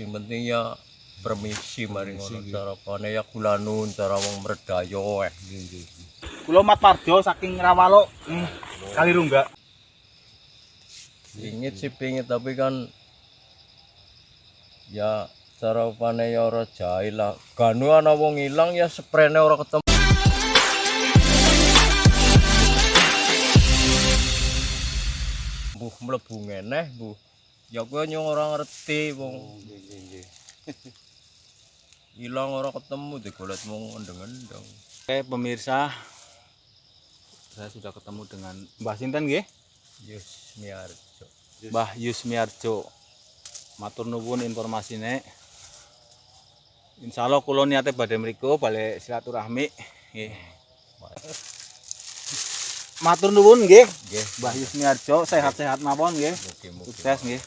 sing penting ya permisi mari ngono cara pane ya kulanun cara wong mredayo eh Kula Mat Parjo saking Rawalo hmm, kali rungga. pingit sih pingit tapi kan ya cara pane ya ora jahil lah. Ganu ana wong ilang ya sprene ora ketemu. Buh mlebu ngeneh buh ya kowe nyong ora ngerti wong ilang ora ketemu digolet mung endeng-endeng Oke pemirsa, saya sudah ketemu dengan Mbah Sinten nggih, Yus Miarjo Mbah Yusmiarjo. Matur nuwun informasine. Insya Allah kulo niate badhe mriku balik silaturahmi. Nggih. Matur nuwun nggih, nggih Mbah Yusmiarjo sehat-sehat mawon nggih. mugi-mugi Sukses nggih.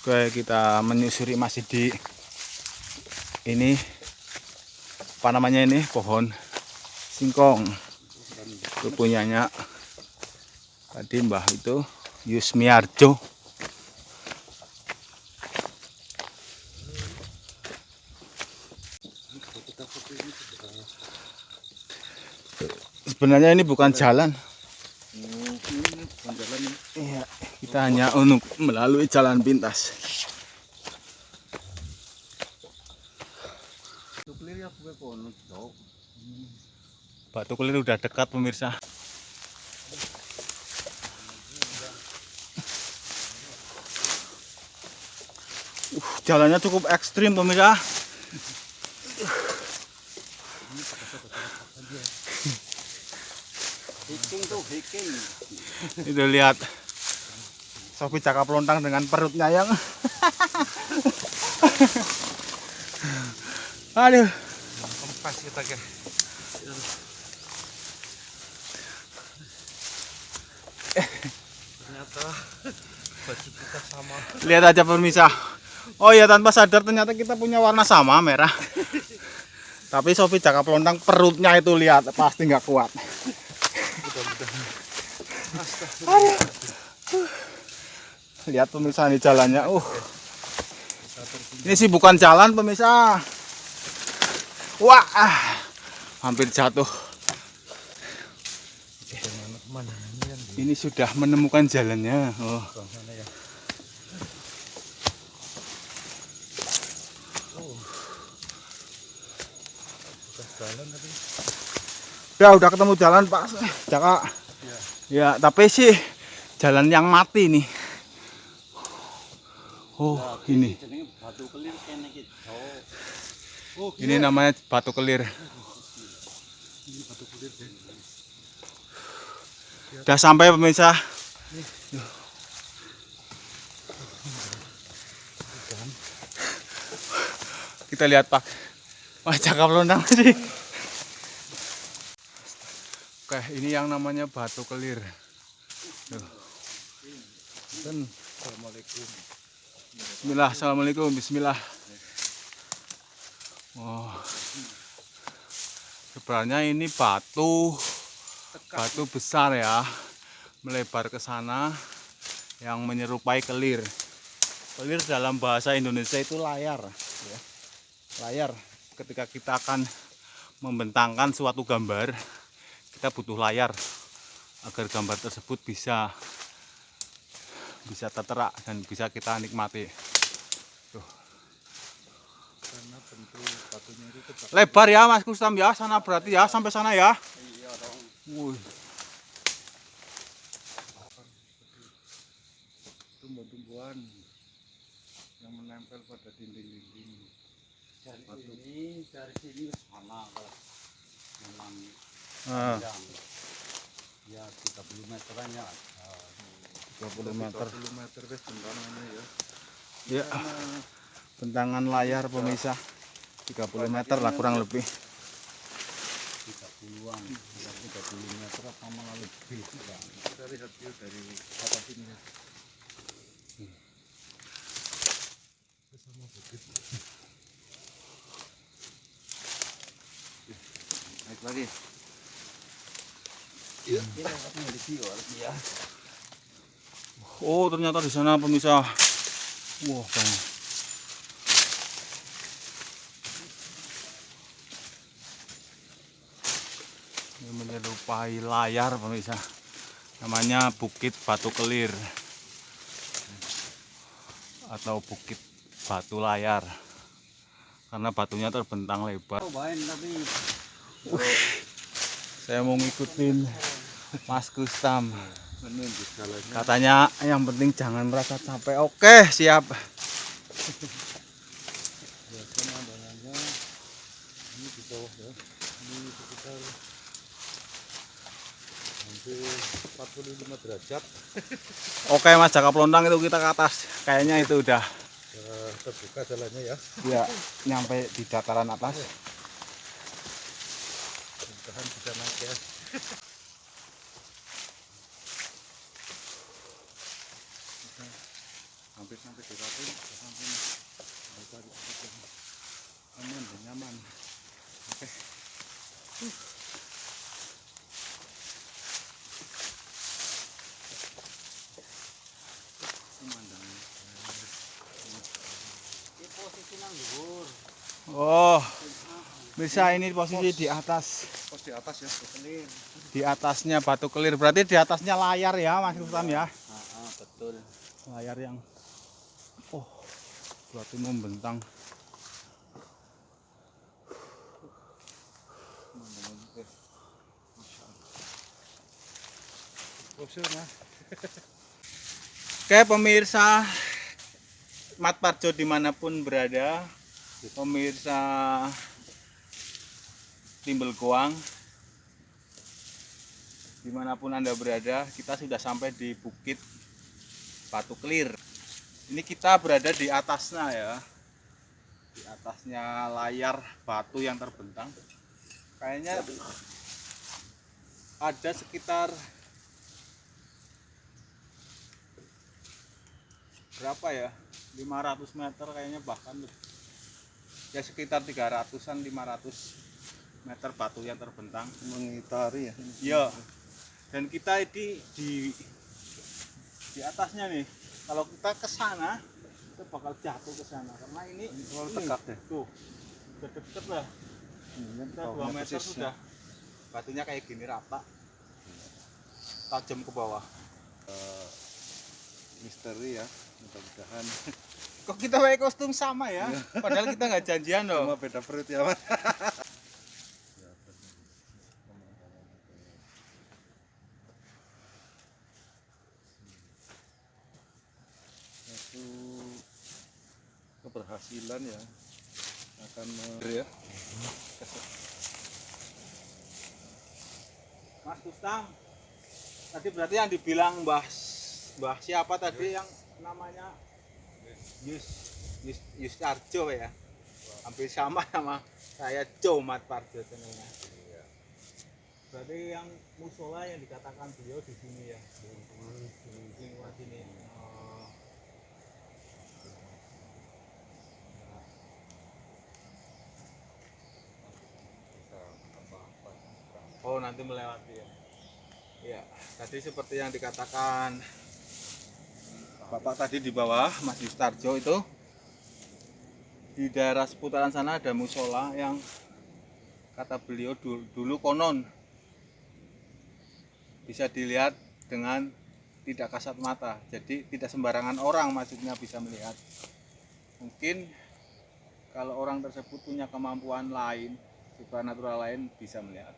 Oke, kita menyusuri masih di ini apa namanya ini pohon singkong. Itu punyanya tadi Mbah itu Yusmiarjo. Sebenarnya ini bukan jalan. Iya, kita hanya untuk melalui jalan pintas. Batu Kelir udah dekat pemirsa. Uh, jalannya cukup ekstrim pemirsa. Itu lihat. Sofi cakap lontang dengan perutnya yang Aduh. Kempas kita ke. Ternyata baju kita sama. Lihat aja pemirsa. Oh ya tanpa sadar ternyata kita punya warna sama merah. Tapi Sofi cakap lontang perutnya itu lihat pasti nggak kuat. Aduh. Lihat pemirsa ini jalannya. Uh. Ini sih bukan jalan pemirsa. Wah, ah. hampir jatuh. Ini sudah menemukan jalannya. Oh. ya. Ya udah ketemu jalan Pak. Jaka. Ya, tapi sih jalan yang mati nih. Oh, ini. kelir Ini namanya batu kelir. ini batu deh. Udah sampai pemirsa. Kita lihat Pak. Wah cakep lontang sih. Oke, ini yang namanya batu kelir. Tuh. Assalamualaikum. Bismillah, assalamualaikum, Bismillah. Oh, sebenarnya ini batu, batu besar ya, melebar ke sana, yang menyerupai kelir. Kelir dalam bahasa Indonesia itu layar, ya. layar. Ketika kita akan membentangkan suatu gambar, kita butuh layar agar gambar tersebut bisa bisa tertera dan bisa kita nikmati. Karena bentuk batunya itu tegak. Lebar ya Mas Kustam ya, sana berarti ya sampai sana ya. Iya dong. tumbuh-tumbuhan yang menempel pada dinding-dinding. dari sini dari sini sama kalau memang Ah, panjang ya 30 meteran ya 20 meter. 30 meter wis bentangannya ya. Ya. Bentangan layar pemirsa 30 meter lah kurang lebih. 30-an 30 meter apa malah lebih. Kita lihat view dari atas ini ya. Sama bukit. naik lagi Iya, ini di sini ya. Oh, ternyata di sana pemirsa Wah, bang. Ini menyerupai layar pemirsa. Namanya Bukit Batu Kelir atau Bukit Batu Layar. Karena batunya terbentang lebar. Saya mau ngikutin Mas Gustam. Katanya yang penting jangan merasa capek. Oke, siap. ini di bawah ya ini sekitar hampir 45 derajat Oke, Mas Jaka Pelontang itu kita ke atas. Kayaknya itu udah terbuka jalannya ya ya nyampe di dataran atas. mudah-mudahan bisa naik ya hampir sampai di ratu sampai mau cari tempat yang aman dan nyaman oke pemandangan Oh, bisa ini posisi di atas. pos di atas ya Di atasnya batu kelir. Berarti di atasnya layar ya, Mas Gustam ya. betul Layar yang oh, berarti membentang. Oke pemirsa Mat Parjo di mana pun berada Pemirsa Timbel Goang Di mana pun anda berada Kita sudah sampai di Bukit Batu Kelir. Ini kita berada di atasnya ya Di atasnya layar batu yang terbentang. Kayaknya ada sekitar berapa ya? 500 meter kayaknya bahkan ya sekitar 300an 500 meter batu yang terbentang. Mengitari ya? Ya dan kita ini di di atasnya nih kalau kita ke sana kita bakal jatuh ke sana. Karena ini terlalu tegak deh. tuh udah deket lah. Ini kita bawahnya 2 meter sudah. Batunya kayak gini rata tajam ke bawah. Misteri ya mudah-mudahan. Kok kita pakai kostum sama ya? Padahal kita nggak janjian loh. Cuma beda perut ya mas. Satu keberhasilan ya akan ya. Mas Gustang, tadi berarti yang dibilang Mbah Mbah siapa tadi yang namanya Yus Yus Yus Arjo ya? Hampir sama sama saya Comat Parjo tentunya. Berarti yang musola yang dikatakan beliau di sini ya, di lingkungan sini. Oh. Oh nanti melewati ya. Ya, tadi seperti yang dikatakan Bapak tadi di bawah Mas Yustarjo itu di daerah seputaran sana ada musola yang kata beliau dulu, dulu konon bisa dilihat dengan tidak kasat mata. Jadi tidak sembarangan orang maksudnya bisa melihat. Mungkin kalau orang tersebut punya kemampuan lain, supernatural lain bisa melihat.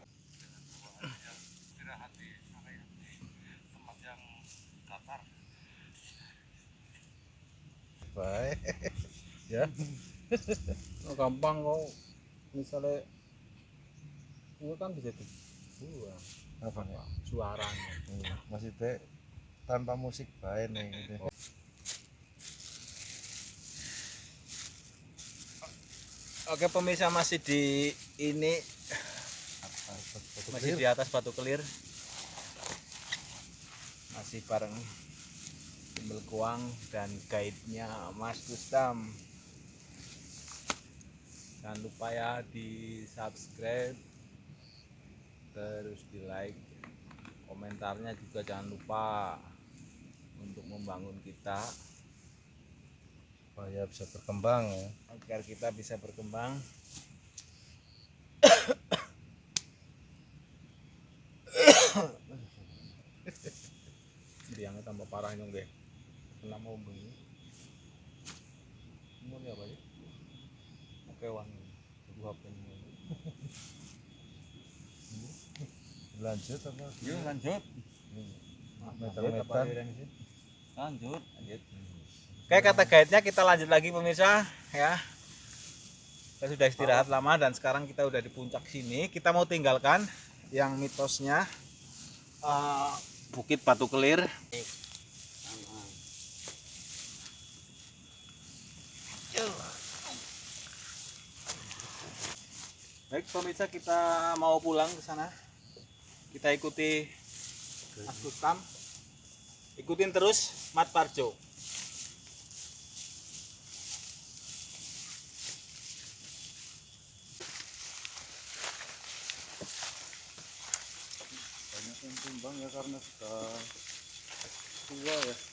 Baik ya. Oh, gampang kok. Misalnya itu kan bisa dibuang apa nih? Suaranya Iya, maksudnya tanpa musik baik nih gitu. oke pemirsa masih di ini. Masih di atas batu kelir. Masih bareng Timbel Kuang dan guide-nya Mas Gustam jangan lupa ya di subscribe terus di like komentarnya juga jangan lupa untuk membangun kita supaya bisa berkembang ya. Agar kita bisa berkembang. Biangnya tambah parah nyong deh mau bunyi ini apa ya oke wangi dua HP lanjut apa Yuk lanjut. meter-meter Lanjut. Lanjut. Oke kata guide-nya kita lanjut lagi pemirsa ya. Kita sudah istirahat lama dan sekarang kita udah di puncak sini. Kita mau tinggalkan yang mitosnya eh, Bukit Batu Kelir. Baik pemirsa kita mau pulang ke sana. Kita ikuti Mas Gustam. Ikutin terus Mat Parjo. banyak yang tumbang ya karena sudah tua ya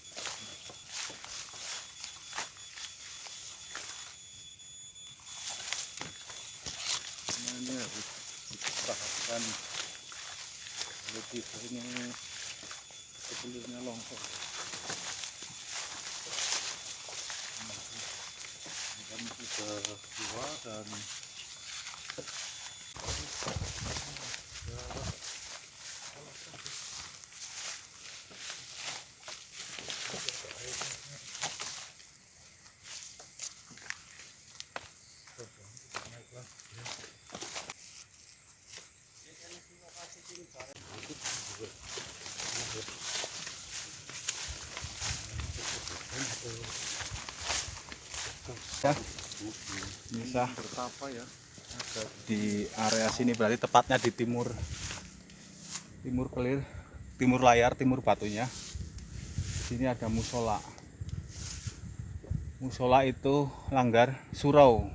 ini harus dipertahankan. Lebih ini sebelumnya longsor. Kan sudah tua dan Bisa. Bertapa ya di area sini berarti tepatnya di timur. Timur kelir timur layar timur batunya. Di sini ada musola. Musola itu langgar surau.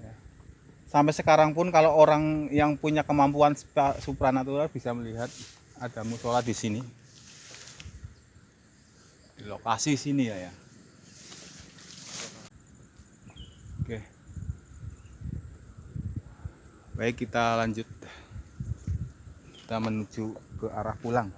Ya. sampai sekarang pun kalau orang yang punya kemampuan supranatural bisa melihat ada musola di sini. Di lokasi sini ya ya Baik, kita lanjut. Kita menuju ke arah pulang.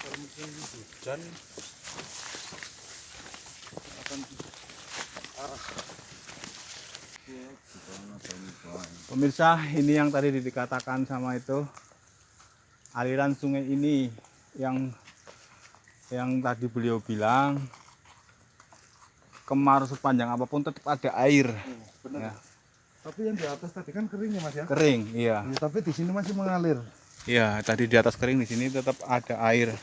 Kalau mungkin hujan. Akan arah Pemirsa, ini yang tadi dikatakan sama itu aliran sungai ini yang yang tadi beliau bilang kemarau sepanjang apa pun tetap ada air. Benar. Ya. tapi yang di atas tadi kan kering ya mas ya? Kering iya. Ya, tapi di sini masih mengalir iya tadi di atas kering di sini tetap ada air.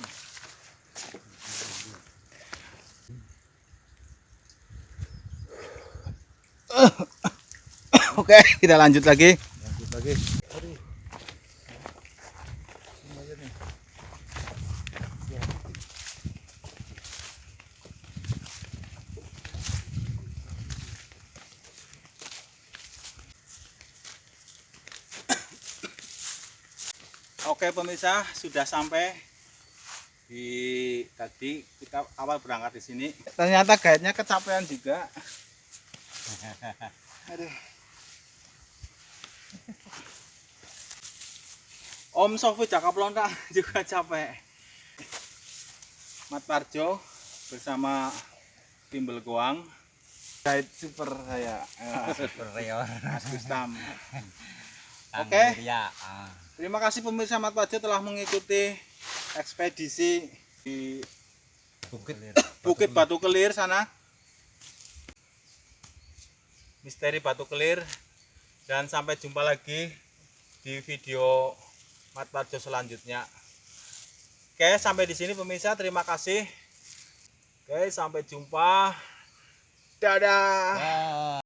Oke kita lanjut lagi. Lanjut lagi Oke pemirsa sudah sampai di tadi kita awal berangkat di sini. Ternyata guide-nya kecapean juga. Aduh. Om Sofi Jaka Pelonta juga capek. Mat Parjo bersama Timbel Goang. Guide super saya. Superior. Mas Gustam. Oke. Wirya. Ah. Terima kasih pemirsa Mat Parjo telah mengikuti ekspedisi di Bukit. Bukit Batu Kelir sana. Misteri Batu Kelir. Dan sampai jumpa lagi di video Mat Parjo selanjutnya. Oke, sampai di sini pemirsa. Terima kasih. Oke, sampai jumpa. Dadah. Wah.